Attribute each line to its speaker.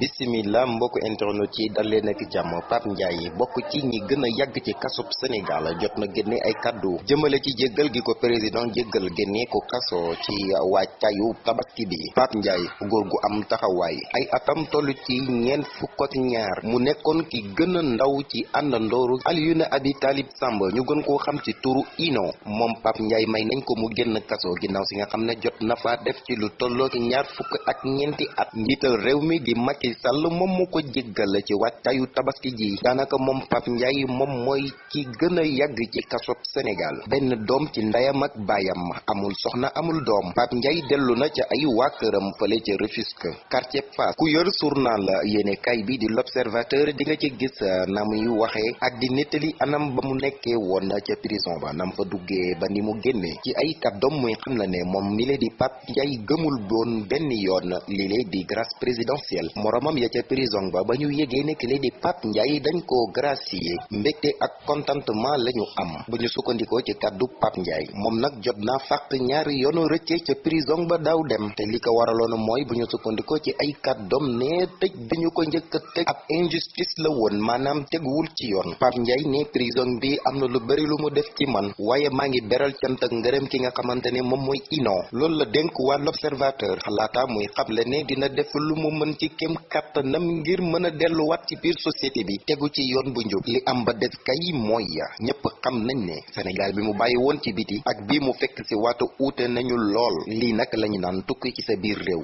Speaker 1: bisimila mbokk internet yi dal leen ak jàmm. Pape Ndiaye bokk ci ñi gën a ci kasub Sénégal jot na génne ay kaddu. Jëmale ci jéggal gi ko président jéggal génne ko kaso ci wàccayu tabaski bi. Pape Ndiaye góor gu am taxawaay. Ay atam toll ci ñeent fukk ak ñaar. Mu nekkoon ki gën a ndaw ci Alioune Abi Talib Samb. Ñu gën koo xam ci turu Ino. Moom Pape Ndiaye may nañ ko mu génn kaso. Ginnaaw si nga xam ne jot na fa def ci lu ñaar fukk ak ñeenti at. Njiital réew di Macky Sall moom mu ko jéggal ci wàccaayu tabaski ji daanaka moom Pape Ndiaye moom mooy ki gën a yàgg ci kasob Sénégal benn doom ci ndeyam ak baayam amul soxna amul doom Pape Ndiaye dellu na ca ay waa këram fële ca Rufisque quartier Fass ku yor journal yéene kay bi di l'observateur di nga ci gis na muy waxee ak di nettali anam ba mu nekkee woon ca prison ba nam fa duggee ba ni mu génnee ci ay kàddoom muy xam la ne moom mi le di Pape Ndiaye gëmul doon benn yoon li le di grâce présidentielle moromam ya prison ba ba ñu yégee ne ki le di Pape Ndiaye dañ koo gracier mbégte ak contentement la ñu am. Bu ñu sukkandikoo ci kàddu Pape Ndiaye moom nag jot naa fàq ñaari yoonu rëcce ca prison ba daaw dem. Te li ko waraloon mooy bu ñu sukkandikoo ci ay kàddoom ne tëj bi ñu ko njëkk a tëj ab injustice la woon maanaam teguwul ci yoon Pape Ndiaye ne prison bi am na lu bari lu mu def ci man. Waaye maa ngi beral cant ak ngërëm ki nga xamante ne moom mooy ino. Loolu la dénk waa l'observateur. Xalaata muy xamle ne dina def lu mu mën ci kem kàttanam ngir mën a delluwaat ci biir société bi. Tegu ci yoon bu njub. Li am ba des kay mooy ñëpp xam nañ ne Sénégal bi mu bàyyi woon ci biti ak bii mu fekk ci waatu uute nañu lool. Lii nag lañu naan tukki ci sa biir réew